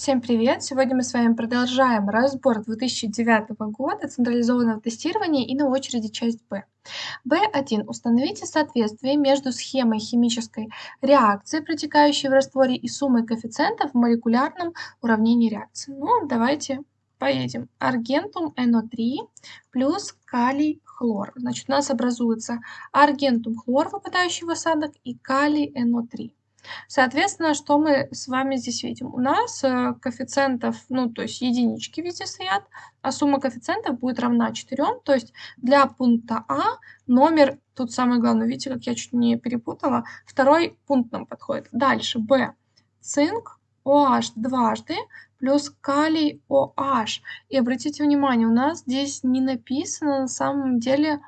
Всем привет! Сегодня мы с вами продолжаем разбор 2009 года централизованного тестирования и на очереди часть Б. B1. Установите соответствие между схемой химической реакции, протекающей в растворе, и суммой коэффициентов в молекулярном уравнении реакции. Ну, давайте поедем. Аргентум NO3 плюс калий хлор. Значит, у нас образуется аргентум хлор, выпадающий в осадок, и калий NO3. Соответственно, что мы с вами здесь видим? У нас э, коэффициентов, ну, то есть единички везде стоят, а сумма коэффициентов будет равна 4. То есть для пункта А номер, тут самое главное, видите, как я чуть не перепутала, второй пункт нам подходит. Дальше Б. Цинк, OH дважды, плюс калий OH. И обратите внимание, у нас здесь не написано на самом деле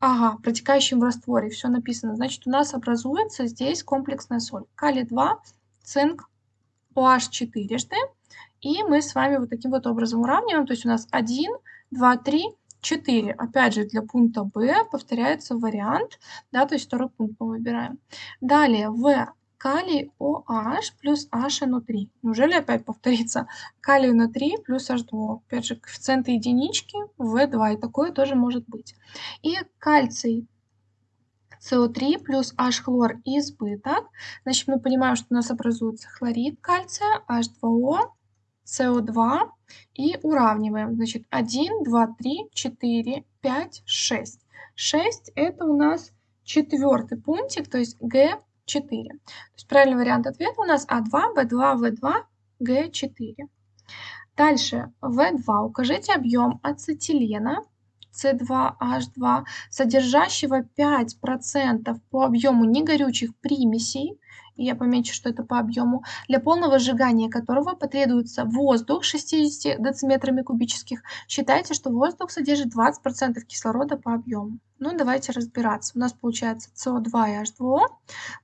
Ага, протекающим в растворе, все написано. Значит, у нас образуется здесь комплексная соль. Калий-2, цинк, OH четырежды. И мы с вами вот таким вот образом уравниваем. То есть у нас 1, 2, 3, 4. Опять же, для пункта B повторяется вариант. Да, то есть второй пункт мы выбираем. Далее, в калий OH плюс HNO3. Неужели опять повторится? Калий NO3 плюс H2. Опять же, коэффициенты единички, В2, и такое тоже может быть. И кальций СО3 плюс H-хлор избыток. Значит, мы понимаем, что у нас образуется хлорид кальция, H2O, СО2 и уравниваем. Значит, 1, 2, 3, 4, 5, 6. 6 это у нас четвертый пунктик, то есть Г 4. То есть правильный вариант ответа у нас А2, Б2, В2, Г4. Дальше, В2. Укажите объем ацетилена С2H2, содержащего 5% по объему негорючих примесей, я помечу, что это по объему, для полного сжигания которого потребуется воздух 60 дециметрами кубических. Считайте, что воздух содержит 20% кислорода по объему. Ну, давайте разбираться. У нас получается СО2 и H2O.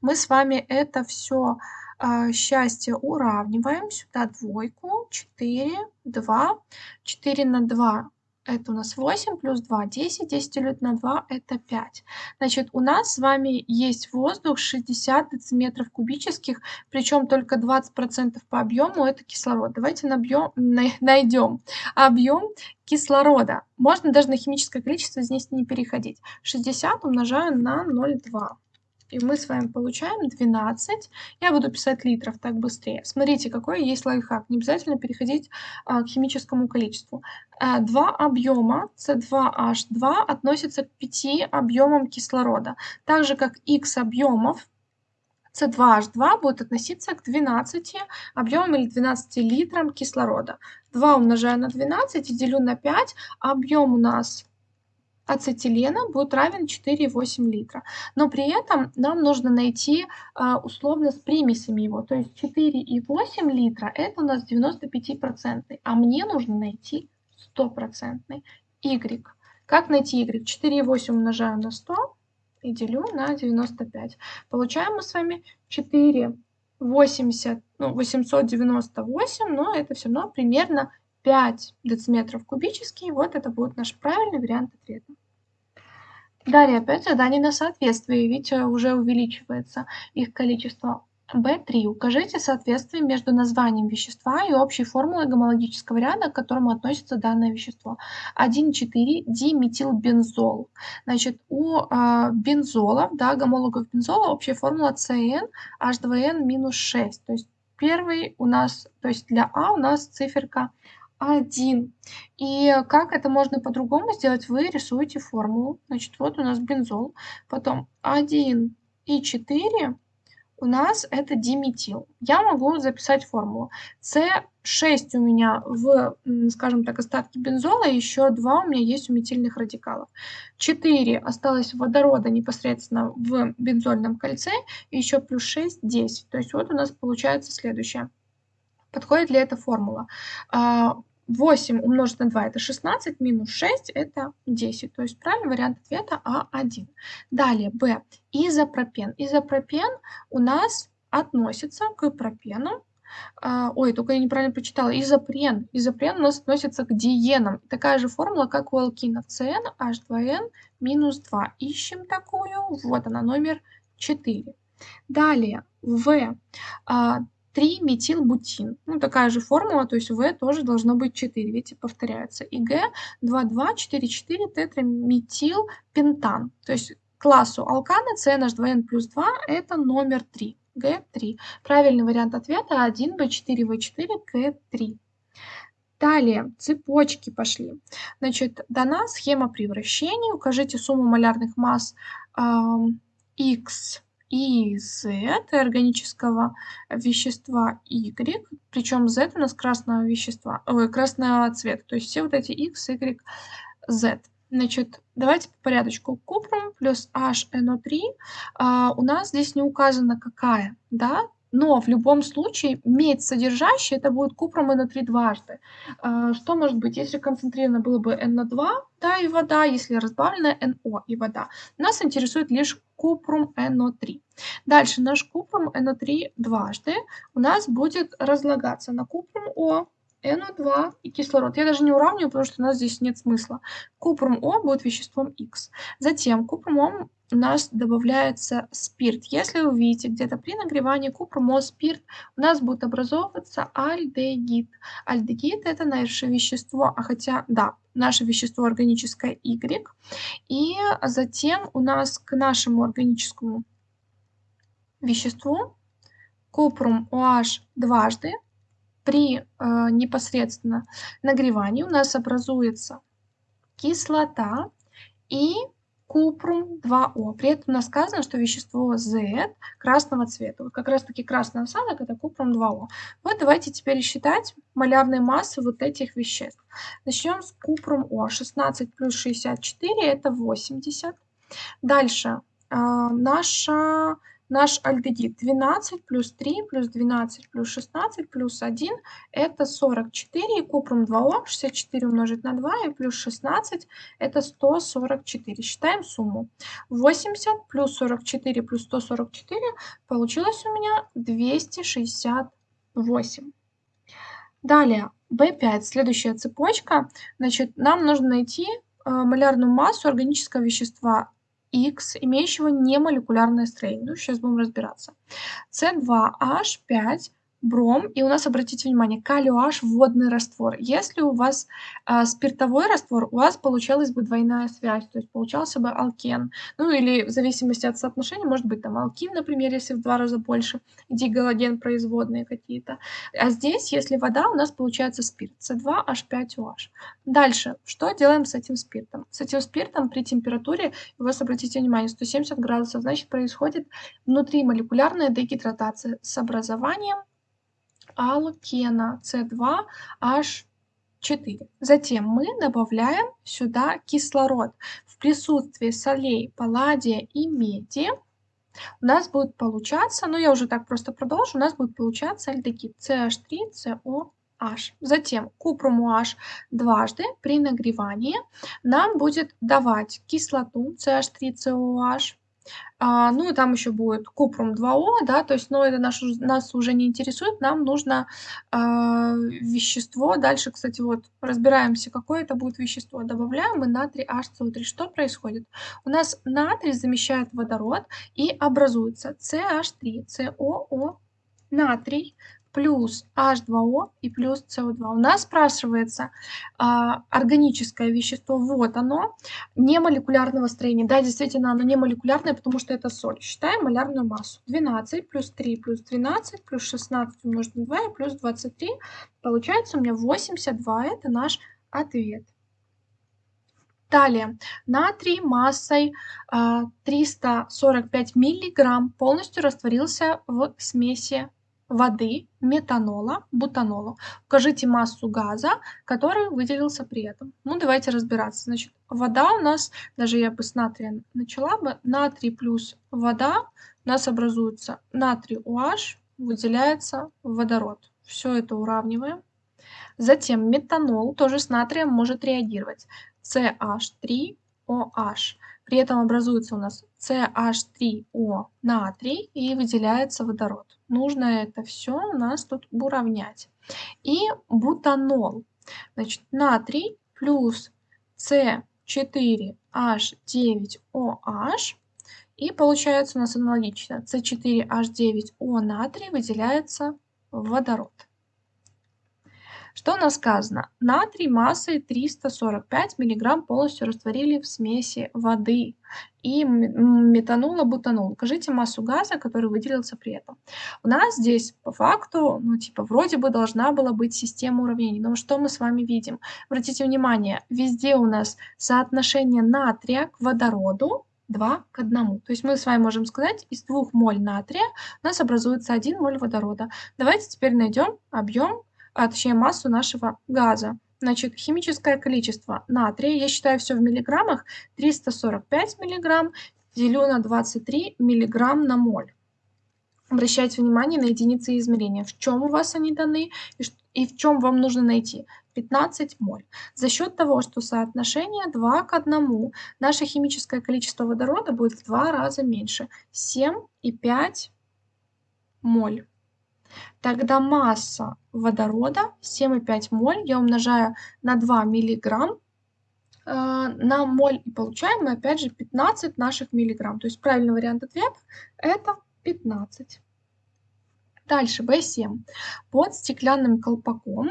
Мы с вами это все а, счастье уравниваем. Сюда двойку, 4, 2, 4 на 2 это у нас 8 плюс 2, 10, 10 делить на 2 это 5. Значит, у нас с вами есть воздух 60 дециметров кубических, причем только 20% по объему это кислород. Давайте набьем, найдем объем кислорода. Можно даже на химическое количество здесь не переходить. 60 умножаю на 0,2. И мы с вами получаем 12. Я буду писать литров, так быстрее. Смотрите, какой есть лайфхак. Не обязательно переходить а, к химическому количеству. А, два объема С2H2 относятся к 5 объемам кислорода. Так же, как X объемов С2H2 будет относиться к 12 объемам или 12 литрам кислорода. 2 умножаю на 12 и делю на 5. Объем у нас ацетилена будет равен 4,8 литра. Но при этом нам нужно найти а, условно с примесями его. То есть 4,8 литра это у нас 95%, а мне нужно найти 100% Y. Как найти Y? 4,8 умножаю на 100 и делю на 95. Получаем мы с вами 4 80, ну, 898, но это все равно примерно 5 дециметров кубические. Вот это будет наш правильный вариант ответа. Далее опять задание на соответствие. Видите, уже увеличивается их количество. B3. Укажите соответствие между названием вещества и общей формулой гомологического ряда, к которому относится данное вещество. 1,4 диметилбензол. Значит, у э, бензолов, да, гомологов бензола общая формула CN H2N минус 6. То есть первый у нас, то есть для А у нас циферка 1. И как это можно по-другому сделать? Вы рисуете формулу. Значит, вот у нас бензол. Потом 1 и 4 у нас это диметил. Я могу записать формулу. С6 у меня в, скажем так, остатке бензола, еще 2 у меня есть у метильных радикалов. 4 осталось водорода непосредственно в бензольном кольце, и еще плюс 6, 10. То есть вот у нас получается следующее. Подходит ли эта формула? А, 8 умножить на 2 это 16, минус 6 это 10. То есть правильный вариант ответа А1. Далее Б. Изопропен. Изопропен у нас относится к пропену. А, ой, только я неправильно прочитала. Изопрен. Изопрен у нас относится к диенам. Такая же формула, как у алкинов. CN, H2N, минус 2. Ищем такую. Вот она, номер 4. Далее В. А, 3-метилбутин. Ну, такая же формула, то есть В тоже должно быть 4, видите, повторяется. И Г 2,2,4,4 тетраметилпентан. То есть классу алкана CNH2N плюс 2 это номер 3, Г3. Правильный вариант ответа 1В4В4Г3. Далее, цепочки пошли. Значит, дана схема превращений. Укажите сумму малярных масс э, X и Z органического вещества Y, причем Z у нас красного вещества, ой, красного цвета, то есть все вот эти X, Y, Z. Значит, давайте по порядочку. Купрум плюс HNO3. А, у нас здесь не указано какая, да, но в любом случае медь содержащая это будет купрум NO3 дважды. А, что может быть, если концентрировано было бы NO2, да, и вода, если разбавлено NO и вода. Нас интересует лишь купрум NO3. Дальше наш купрум NO3 дважды у нас будет разлагаться на купрум О, NO2 и кислород. Я даже не уравниваю, потому что у нас здесь нет смысла. Купрум О будет веществом X. Затем купрум О у нас добавляется спирт. Если вы видите где-то при нагревании купрум О спирт, у нас будет образовываться альдегид. Альдегид это наше вещество, а хотя, да, наше вещество органическое Y. И затем у нас к нашему органическому веществу купрум OH дважды при э, непосредственно нагревании у нас образуется кислота и купрум 2О. При этом у нас сказано, что вещество Z красного цвета. Вот как раз таки красный осадок это купрум 2О. Вот давайте теперь считать малярные массы вот этих веществ. Начнем с купрум О. 16 плюс 64 это 80. Дальше э, наша Наш альдегид 12 плюс 3 плюс 12 плюс 16 плюс 1 это 44. И купрум 2О 64 умножить на 2 и плюс 16 это 144. Считаем сумму. 80 плюс 44 плюс 144 получилось у меня 268. Далее, B5, следующая цепочка. Значит, нам нужно найти э, малярную массу органического вещества X, имеющего немолекулярное строение. Ну, сейчас будем разбираться. С2H5 бром, и у нас, обратите внимание, OH водный раствор. Если у вас э, спиртовой раствор, у вас получалась бы двойная связь, то есть получался бы алкен. Ну или в зависимости от соотношения, может быть там алкин, например, если в два раза больше, дигалоген производные какие-то. А здесь, если вода, у нас получается спирт, С2H5OH. Дальше, что делаем с этим спиртом? С этим спиртом при температуре, у вас, обратите внимание, 170 градусов, значит происходит внутримолекулярная дегидратация с образованием алкена С2H4. Затем мы добавляем сюда кислород. В присутствии солей, палладия и меди у нас будет получаться, ну я уже так просто продолжу, у нас будет получаться альдегид CH3COH. Затем купрум OH дважды при нагревании нам будет давать кислоту CH3COH а, ну и там еще будет купрум 2О, да, то есть, но это наш, нас уже не интересует, нам нужно а, вещество. Дальше, кстати, вот разбираемся, какое это будет вещество. Добавляем мы натрий HCO3. Что происходит? У нас натрий замещает водород и образуется CH3, COO, натрий плюс H2O и плюс CO2. У нас спрашивается а, органическое вещество, вот оно, не молекулярного строения. Да, действительно, оно не молекулярное, потому что это соль. Считаем малярную массу. 12 плюс 3 плюс 12 плюс 16 умножить на 2 и плюс 23. Получается у меня 82, это наш ответ. Далее, натрий массой а, 345 миллиграмм полностью растворился в смеси воды, метанола, бутанола. Укажите массу газа, который выделился при этом. Ну, давайте разбираться. Значит, вода у нас, даже я бы с натрием начала бы, натрий плюс вода, у нас образуется натрий OH, выделяется водород. Все это уравниваем. Затем метанол тоже с натрием может реагировать. CH3OH. При этом образуется у нас CH3O натрий и выделяется водород. Нужно это все у нас тут уравнять. И бутанол. Значит, натрий плюс C4H9OH. И получается у нас аналогично. C4H9O натрий выделяется водород. Что у нас сказано? Натрий массой 345 мг полностью растворили в смеси воды и метанула бутанул. Укажите массу газа, который выделился при этом. У нас здесь по факту, ну типа вроде бы должна была быть система уравнений. Но что мы с вами видим? Обратите внимание, везде у нас соотношение натрия к водороду 2 к 1. То есть мы с вами можем сказать, из 2 моль натрия у нас образуется 1 моль водорода. Давайте теперь найдем объем а точнее массу нашего газа. Значит, химическое количество натрия, я считаю все в миллиграммах, 345 миллиграмм делю на 23 миллиграмм на моль. Обращайте внимание на единицы измерения. В чем у вас они даны и, в чем вам нужно найти? 15 моль. За счет того, что соотношение 2 к 1, наше химическое количество водорода будет в два раза меньше. 7,5 моль. Тогда масса водорода 7,5 моль я умножаю на 2 миллиграмм э, на моль и получаем мы опять же 15 наших миллиграмм. То есть правильный вариант ответа это 15. Дальше B7. Под стеклянным колпаком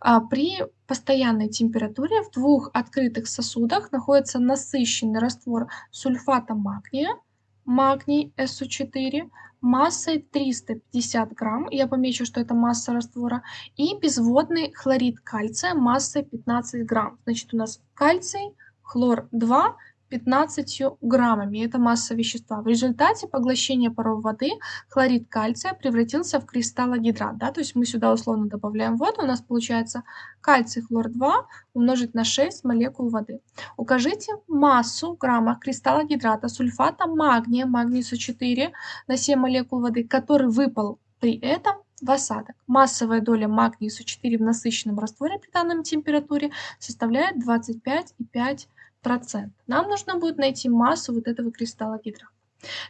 а, при постоянной температуре в двух открытых сосудах находится насыщенный раствор сульфата магния, магний SO4, массой 350 грамм, я помечу, что это масса раствора, и безводный хлорид кальция массой 15 грамм. Значит, у нас кальций, хлор 2, 15 граммами. Это масса вещества. В результате поглощения паров воды хлорид кальция превратился в кристаллогидрат. Да? То есть мы сюда условно добавляем воду, у нас получается кальций хлор-2 умножить на 6 молекул воды. Укажите массу грамма кристаллогидрата сульфата магния, магний СО4 на 7 молекул воды, который выпал при этом в осадок. Массовая доля магния СО4 в насыщенном растворе при данной температуре составляет 25,5%. Нам нужно будет найти массу вот этого кристалла гидра.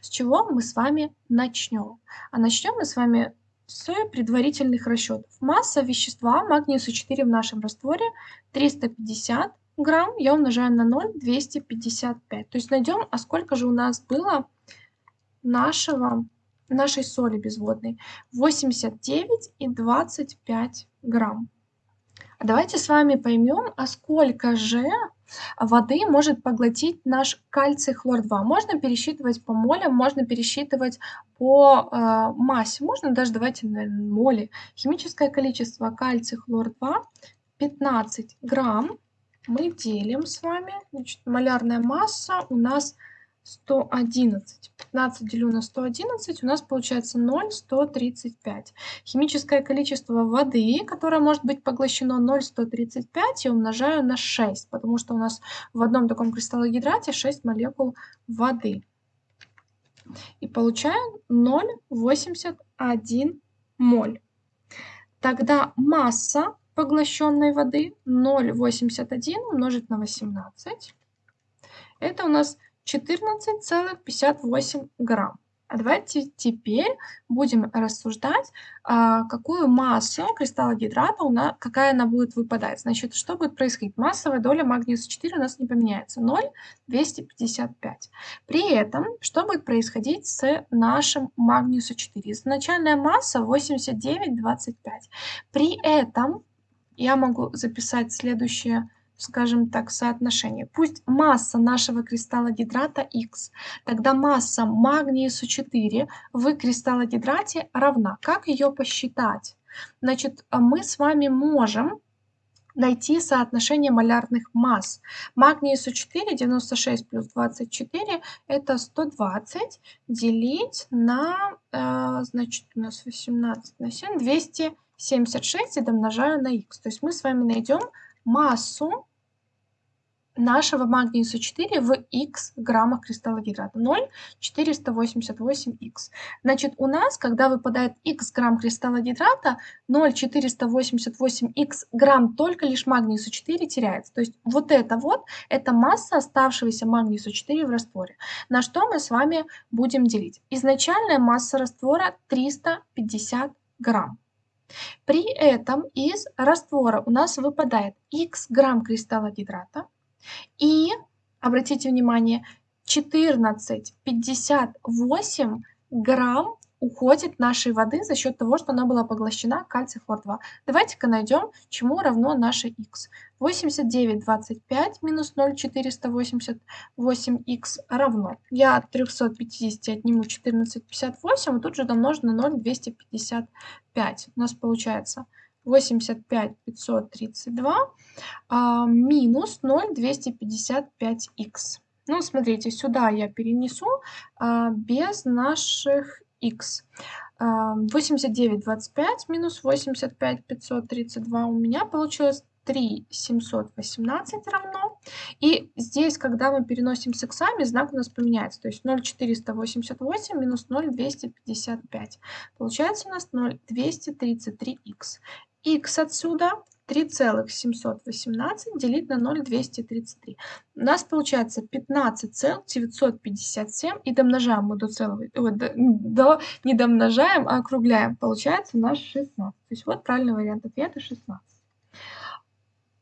С чего мы с вами начнем? А начнем мы с вами с предварительных расчетов. Масса вещества магния СО4 в нашем растворе 350 грамм. Я умножаю на 0, 255. То есть найдем, а сколько же у нас было нашего, нашей соли безводной. 89 и 25 грамм. Давайте с вами поймем, а сколько же воды может поглотить наш кальций хлор-2. Можно пересчитывать по молям, можно пересчитывать по э, массе, можно даже давайте на моли. Химическое количество кальций хлор-2 15 грамм. Мы делим с вами, значит, малярная масса у нас 111. 15 делю на 111, у нас получается 0,135. Химическое количество воды, которое может быть поглощено 0,135, я умножаю на 6, потому что у нас в одном таком кристаллогидрате 6 молекул воды. И получаем 0,81 моль. Тогда масса поглощенной воды 0,81 умножить на 18. Это у нас 14,58 грамм. А давайте теперь будем рассуждать, а, какую массу кристалла гидрата, у нас, какая она будет выпадать. Значит, что будет происходить? Массовая доля магниуса 4 у нас не поменяется. 0,255. При этом, что будет происходить с нашим магниусом 4? Изначальная масса 89,25. При этом я могу записать следующее скажем так, соотношение. Пусть масса нашего кристалла гидрата X, тогда масса магния СО4 в кристаллогидрате равна. Как ее посчитать? Значит, мы с вами можем найти соотношение малярных масс. Магний СО4 96 плюс 24 это 120 делить на, э, значит, у нас 18 на 7, 276 и домножаю на х. То есть мы с вами найдем массу нашего магния СО4 в х граммах кристалла гидрата. 0,488х. Значит, у нас, когда выпадает х грамм кристалла гидрата, 0,488х грамм только лишь магний СО4 теряется. То есть вот это вот, это масса оставшегося магния СО4 в растворе. На что мы с вами будем делить? Изначальная масса раствора 350 грамм. При этом из раствора у нас выпадает х грамм кристалла гидрата, и, обратите внимание, 14,58 грамм уходит нашей воды за счет того, что она была поглощена кальций хлор-2. Давайте-ка найдем, чему равно наше х. 89,25 минус 0,488х равно. Я от 350 отниму 14,58, и тут же домножу на 0,255. У нас получается 85 532 а, минус 0,255х. Ну, смотрите, сюда я перенесу а, без наших x. 89,25 минус 85 532 у меня получилось 3 718 равно. И здесь, когда мы переносим с иксами, знак у нас поменяется. То есть 0,488 минус 0,255. Получается у нас 0,233х. Х отсюда 3,718 делить на 0,233. У нас получается 15,957 и домножаем мы до целого, ой, до, до, не домножаем, а округляем. Получается у нас 16. То есть вот правильный вариант ответа 16.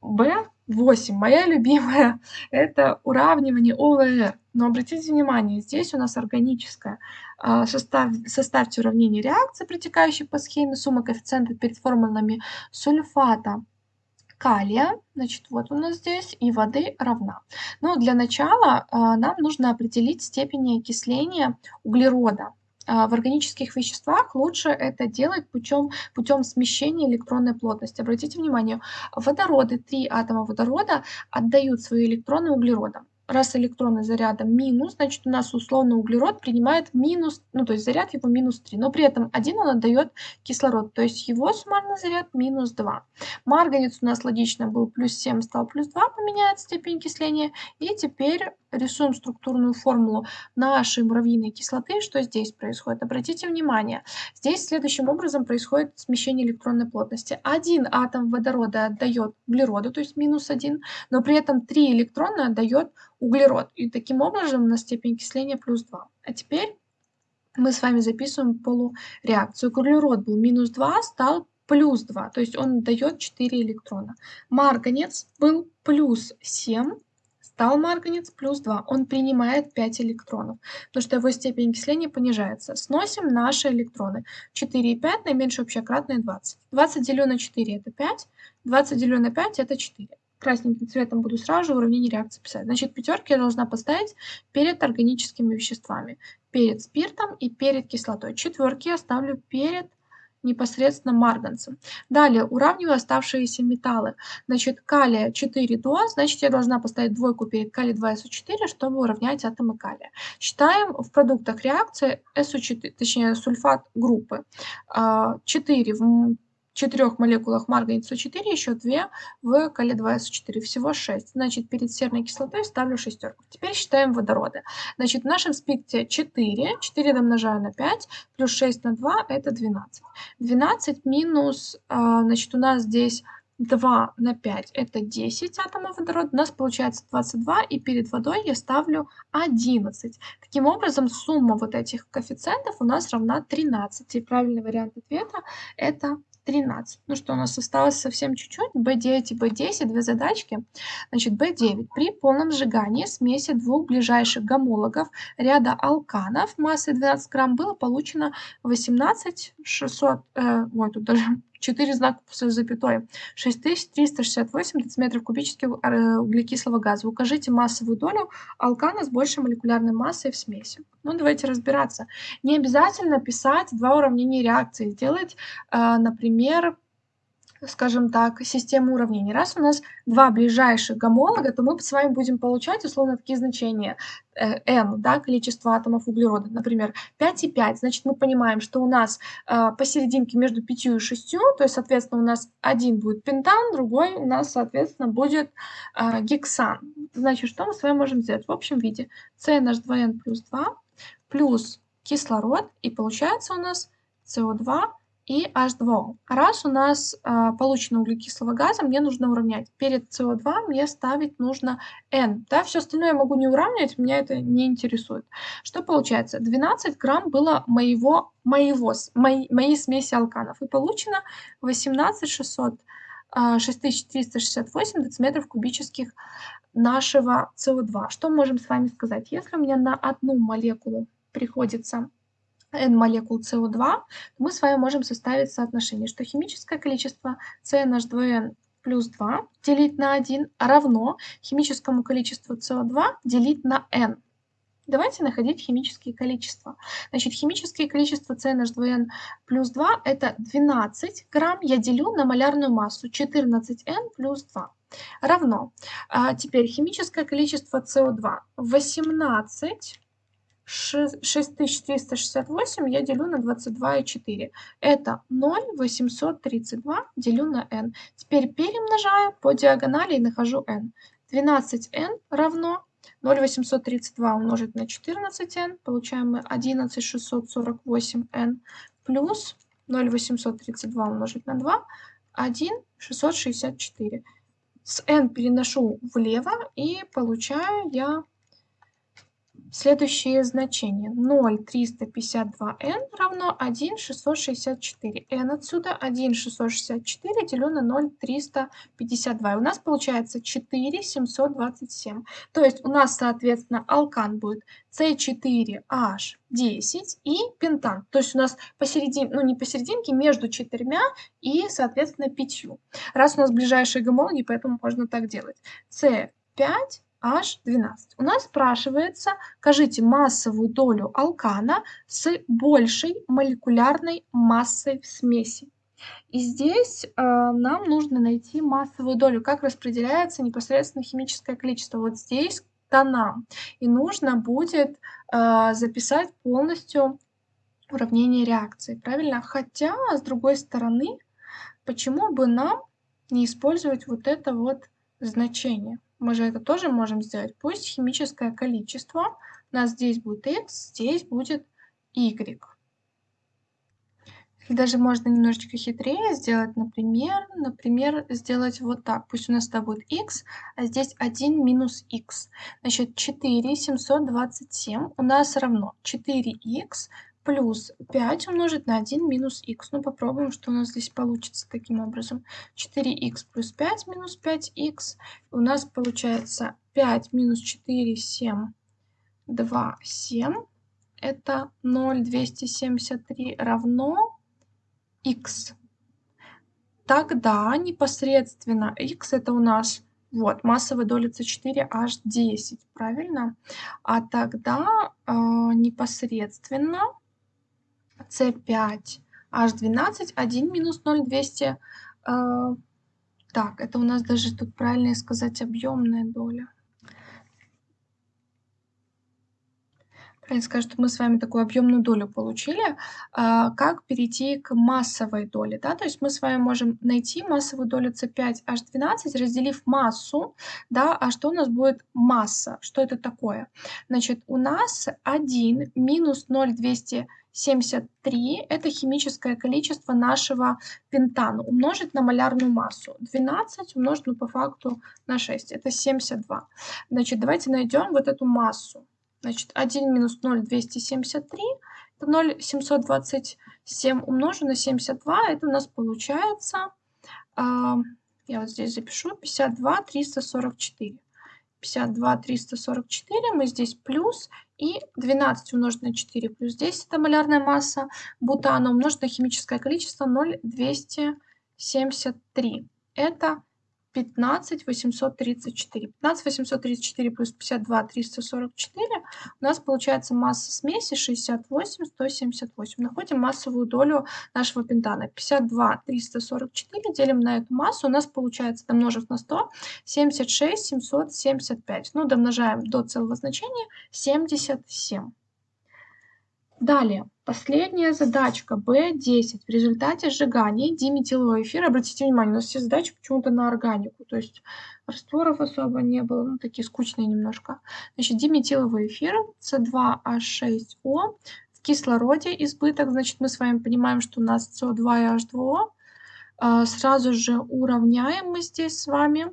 B8, моя любимая, это уравнивание ОВР. Но обратите внимание, здесь у нас органическое. А, состав, составьте уравнение реакции, протекающей по схеме сумма коэффициентов перед формулами сульфата калия, значит, вот у нас здесь, и воды равна. Но для начала а, нам нужно определить степень окисления углерода. А, в органических веществах лучше это делать путем, путем смещения электронной плотности. Обратите внимание, водороды, три атома водорода отдают свои электроны углеродам раз электроны заряда минус, значит у нас условно углерод принимает минус, ну то есть заряд его минус 3, но при этом один он отдает кислород, то есть его суммарный заряд минус 2. Марганец у нас логично был плюс 7, стал плюс 2, поменяет степень окисления. И теперь рисуем структурную формулу нашей муравьиной кислоты. Что здесь происходит? Обратите внимание, здесь следующим образом происходит смещение электронной плотности. Один атом водорода отдает углероду, то есть минус 1, но при этом три электрона отдает углерод. И таким образом у нас степень окисления плюс 2. А теперь мы с вами записываем полуреакцию. Углерод был минус 2, стал плюс 2, то есть он дает 4 электрона. Марганец был плюс 7, стал марганец плюс 2, он принимает 5 электронов, потому что его степень окисления понижается. Сносим наши электроны. 4 и 5, наименьшее общее кратное 20. 20 делю на 4 это 5, 20 делю на 5 это 4 красненьким цветом буду сразу уравнение реакции писать. Значит, пятерки я должна поставить перед органическими веществами, перед спиртом и перед кислотой. Четверки я ставлю перед непосредственно марганцем. Далее уравниваю оставшиеся металлы. Значит, калия 4 до, значит, я должна поставить двойку перед калий 2СО4, чтобы уравнять атомы калия. Считаем в продуктах реакции СО4, точнее сульфат группы. 4 а, в четырех молекулах марганца 4, еще 2 в кале 2СО4, всего 6. Значит, перед серной кислотой ставлю шестерку. Теперь считаем водороды. Значит, в нашем спикте 4, 4 домножаю на 5, плюс 6 на 2, это 12. 12 минус, а, значит, у нас здесь 2 на 5 это 10 атомов водорода, у нас получается 22, и перед водой я ставлю 11. Таким образом, сумма вот этих коэффициентов у нас равна 13. И правильный вариант ответа это 13. Ну что, у нас осталось совсем чуть-чуть. B9 и B10, две задачки. Значит, B9. При полном сжигании смеси двух ближайших гомологов ряда алканов массой 12 грамм было получено 18 600, э, ой, тут даже 4 знака после запятой, 6368 дециметров кубических э, углекислого газа. Укажите массовую долю алкана с большей молекулярной массой в смеси. Ну, давайте разбираться. Не обязательно писать два уравнения реакции. Сделать, э, например, скажем так, систему уравнений. Раз у нас два ближайших гомолога, то мы с вами будем получать условно такие значения э, n, да, количество атомов углерода, например, 5 и 5. Значит, мы понимаем, что у нас э, посерединке между 5 и 6, то есть, соответственно, у нас один будет пентан, другой у нас, соответственно, будет э, гексан. Значит, что мы с вами можем сделать? В общем виде CNH2n плюс 2 плюс кислород, и получается у нас CO2 и H2O. Раз у нас э, получено углекислого газа, мне нужно уравнять. Перед CO2 мне ставить нужно N. Да? Все остальное я могу не уравнивать, меня это не интересует. Что получается? 12 грамм было моего, моего, моей, моей смеси алканов. И получено 18 600, 6368 дециметров кубических нашего CO2. Что можем с вами сказать? Если у меня на одну молекулу приходится n молекул СО2, мы с вами можем составить соотношение, что химическое количество CNH2n плюс 2 делить на 1 равно химическому количеству СО2 делить на n. Давайте находить химические количества. Значит, химические количества CNH2n плюс 2 это 12 грамм. Я делю на малярную массу 14n плюс 2 равно. А теперь химическое количество СО2 18 6368 я делю на 22,4. Это 0,832 делю на n. Теперь перемножаю по диагонали и нахожу n. 12n равно 0,832 умножить на 14n. Получаем мы 11,648n плюс 0,832 умножить на 2. 1,664. С n переношу влево и получаю я Следующие значения. 0,352n равно 1,664. n отсюда 1,664 делю на 0,352. И у нас получается 4,727. То есть у нас, соответственно, алкан будет C4H10 и пентан. То есть у нас посередине, ну не посерединке, между четырьмя и, соответственно, пятью. Раз у нас ближайшие гомологи, поэтому можно так делать. C5 H12. У нас спрашивается, скажите массовую долю алкана с большей молекулярной массой в смеси. И здесь э, нам нужно найти массовую долю, как распределяется непосредственно химическое количество. Вот здесь тона. И нужно будет э, записать полностью уравнение реакции, правильно? Хотя, с другой стороны, почему бы нам не использовать вот это вот значение? Мы же это тоже можем сделать. Пусть химическое количество у нас здесь будет x, здесь будет y. И даже можно немножечко хитрее сделать, например, например, сделать вот так. Пусть у нас это будет x, а здесь 1 минус x. Значит, 4 727 у нас равно 4x плюс 5 умножить на 1 минус х. Ну, попробуем, что у нас здесь получится таким образом. 4х плюс 5 минус 5х. У нас получается 5 минус 4, 7, 2, 7. Это 0,273 равно х. Тогда непосредственно х это у нас вот, массовая доля С4H10, правильно? А тогда э, непосредственно С5, H12, 1 минус 0,200. Э, так, это у нас даже тут правильно сказать объемная доля. правильно сказать, что мы с вами такую объемную долю получили, а, как перейти к массовой доле. Да? То есть мы с вами можем найти массовую долю C5H12, разделив массу, да, а что у нас будет масса? Что это такое? Значит, у нас 1 минус 0,273 это химическое количество нашего пентана умножить на малярную массу. 12 умножить, ну, по факту на 6, это 72. Значит, давайте найдем вот эту массу. Значит, 1 минус 0, 273. Это 0, 727 умножу на 72. Это у нас получается, э, я вот здесь запишу, 52, 344. 52, 344. Мы здесь плюс. И 12 умножить на 4 плюс 10, это малярная масса бутана, умножить на химическое количество 0,273. Это 15 834. 15 834 плюс 52 344. У нас получается масса смеси 68 178. Находим массовую долю нашего пентана. 52 344 делим на эту массу. У нас получается, домножив на 100, 76 775. Ну, домножаем до целого значения 77. Далее, последняя задачка B10. В результате сжигания диметилового эфира, обратите внимание, у нас все задачи почему-то на органику, то есть растворов особо не было, ну такие скучные немножко. Значит, диметиловый эфир C2H6O в кислороде избыток, значит, мы с вами понимаем, что у нас CO2 и H2O. А, сразу же уравняем мы здесь с вами.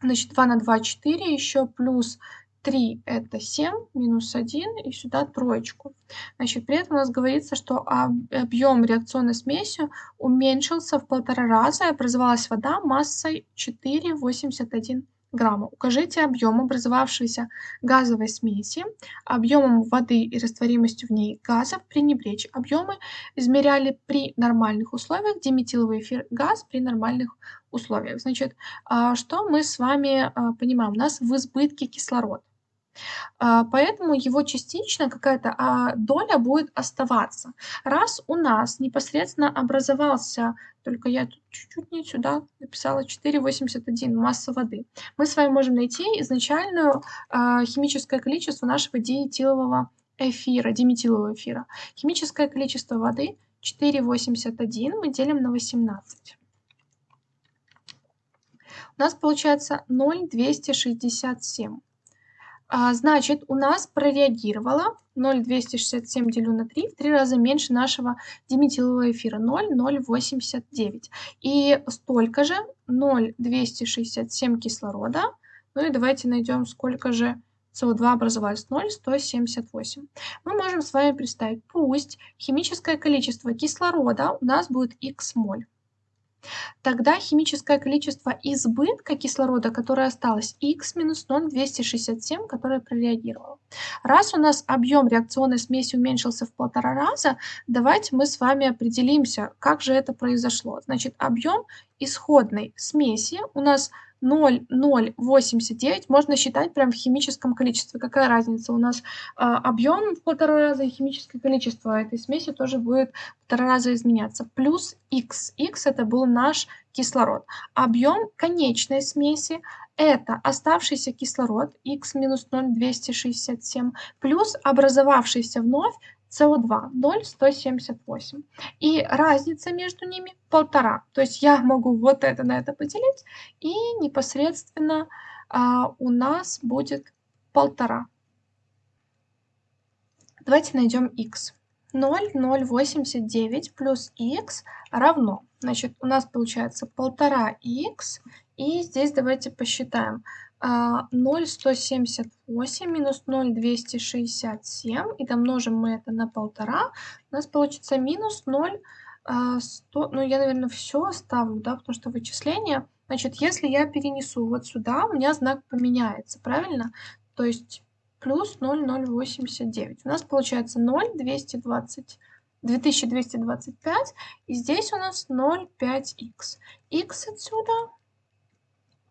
Значит, 2 на 2, 4, еще плюс 3 это 7, минус 1 и сюда троечку. Значит, при этом у нас говорится, что объем реакционной смеси уменьшился в полтора раза и образовалась вода массой 4,81 грамма. Укажите объем образовавшейся газовой смеси объемом воды и растворимостью в ней газов пренебречь. Объемы измеряли при нормальных условиях, диметиловый эфир газ при нормальных условиях. Значит, а, что мы с вами а, понимаем? У нас в избытке кислород. А, поэтому его частично какая-то а, доля будет оставаться. Раз у нас непосредственно образовался, только я тут чуть-чуть не сюда написала 4,81 масса воды, мы с вами можем найти изначальное а, химическое количество нашего диэтилового эфира, диметилового эфира. Химическое количество воды 4,81 мы делим на 18. У нас получается 0,267. А, значит, у нас прореагировало 0,267 делю на 3, в 3 раза меньше нашего диметилового эфира, 0,089. И столько же 0,267 кислорода. Ну и давайте найдем, сколько же СО2 образовалось 0,178. Мы можем с вами представить, пусть химическое количество кислорода у нас будет х моль. Тогда химическое количество избытка кислорода, которое осталось, х минус 0,267, которое прореагировало. Раз у нас объем реакционной смеси уменьшился в полтора раза, давайте мы с вами определимся, как же это произошло. Значит, объем исходной смеси у нас 0,089 можно считать прям в химическом количестве. Какая разница? У нас а, объем в полтора раза и химическое количество этой смеси тоже будет в полтора раза изменяться. Плюс X. X это был наш кислород. Объем конечной смеси это оставшийся кислород X минус 0,267 плюс образовавшийся вновь СО2 0,178. И разница между ними полтора. То есть я могу вот это на это поделить, и непосредственно а, у нас будет полтора. Давайте найдем x. 0,089 плюс x равно. Значит, у нас получается полтора x. И здесь давайте посчитаем. 0,178 а, минус 0,267, и домножим мы это на полтора, у нас получится минус 0,100, а, ну я, наверное, все оставлю, да, потому что вычисление, значит, если я перенесу вот сюда, у меня знак поменяется, правильно? То есть плюс 0,089. У нас получается 0,220. 2225, и здесь у нас 0,5х. х отсюда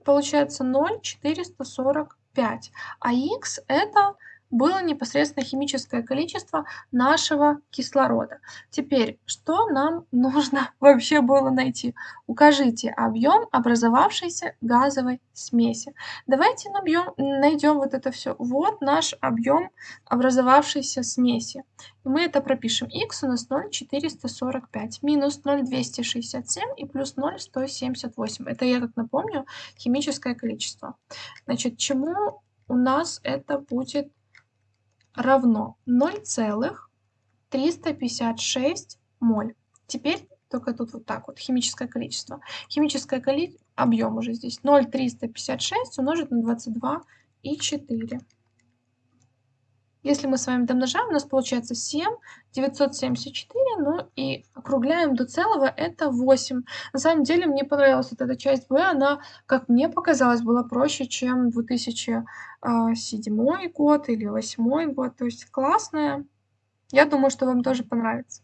получается 0,445, а х это было непосредственно химическое количество нашего кислорода. Теперь, что нам нужно вообще было найти? Укажите объем образовавшейся газовой смеси. Давайте набьем, найдем вот это все. Вот наш объем образовавшейся смеси. И мы это пропишем. x у нас 0,445 минус 0,267 и плюс 0,178. Это я как напомню химическое количество. Значит, чему у нас это будет равно 0,356 моль. Теперь только тут вот так вот, химическое количество. Химическое количество, объем уже здесь 0,356 умножить на 22 и 4. Если мы с вами домножаем, у нас получается 7, 974, ну и округляем до целого, это 8. На самом деле мне понравилась вот эта часть b, она, как мне показалось, была проще, чем 2007 а, год или 2008 год, то есть классная. Я думаю, что вам тоже понравится.